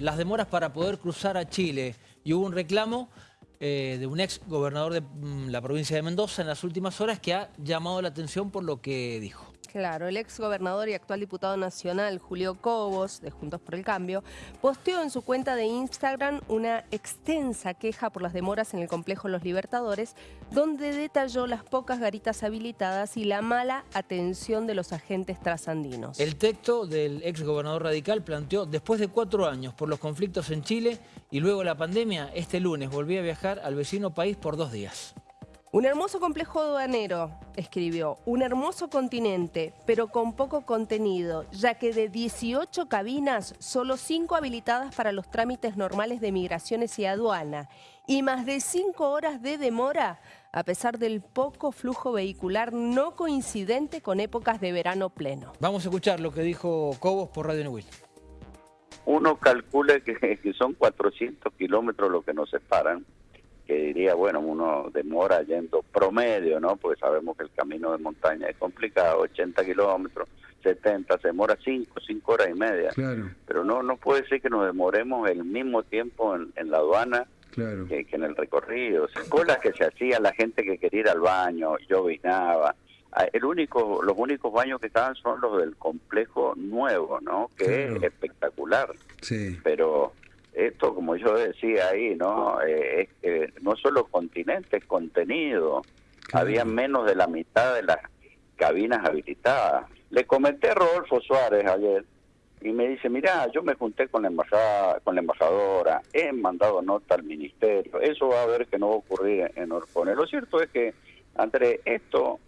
las demoras para poder cruzar a Chile y hubo un reclamo eh, de un ex gobernador de mm, la provincia de Mendoza en las últimas horas que ha llamado la atención por lo que dijo. Claro, el ex gobernador y actual diputado nacional Julio Cobos, de Juntos por el Cambio, posteó en su cuenta de Instagram una extensa queja por las demoras en el complejo Los Libertadores, donde detalló las pocas garitas habilitadas y la mala atención de los agentes trasandinos. El texto del ex gobernador radical planteó, después de cuatro años por los conflictos en Chile y luego la pandemia, este lunes volví a viajar al vecino país por dos días. Un hermoso complejo aduanero, escribió, un hermoso continente, pero con poco contenido, ya que de 18 cabinas, solo 5 habilitadas para los trámites normales de migraciones y aduana, y más de 5 horas de demora, a pesar del poco flujo vehicular no coincidente con épocas de verano pleno. Vamos a escuchar lo que dijo Cobos por Radio Neuil. Uno calcula que, que son 400 kilómetros lo que nos separan que diría, bueno, uno demora yendo promedio, ¿no? Porque sabemos que el camino de montaña es complicado, 80 kilómetros, 70, se demora 5, 5 horas y media. Claro. Pero no no puede ser que nos demoremos el mismo tiempo en, en la aduana Claro. que, que en el recorrido. O sea, colas que se hacían, la gente que quería ir al baño, llovinaba. Ah, El único, los únicos baños que estaban son los del complejo nuevo, ¿no? Que Claro. es espectacular Sí. pero esto, como yo decía ahí, ¿no? Eh, es que no solo continente, es contenido. Claro. Había menos de la mitad de las cabinas habilitadas. Le comenté a Rodolfo Suárez ayer y me dice, mira, yo me junté con la embajada, con la embajadora, he mandado nota al ministerio, eso va a ver que no va a ocurrir en Orpone. Lo cierto es que, Andrés, esto,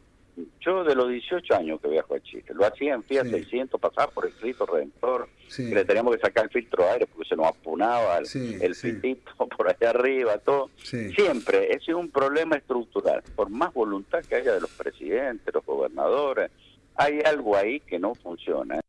yo de los 18 años que viajo a Chile, lo hacía en Fiat Sí. 600, pasaba por el Cristo Redentor, Sí. que le teníamos que sacar el filtro de aire porque se nos apunaba el, Sí, el pitito por allá arriba, todo. Siempre, ese es un problema estructural. Por más voluntad que haya de los presidentes, los gobernadores, hay algo ahí que no funciona.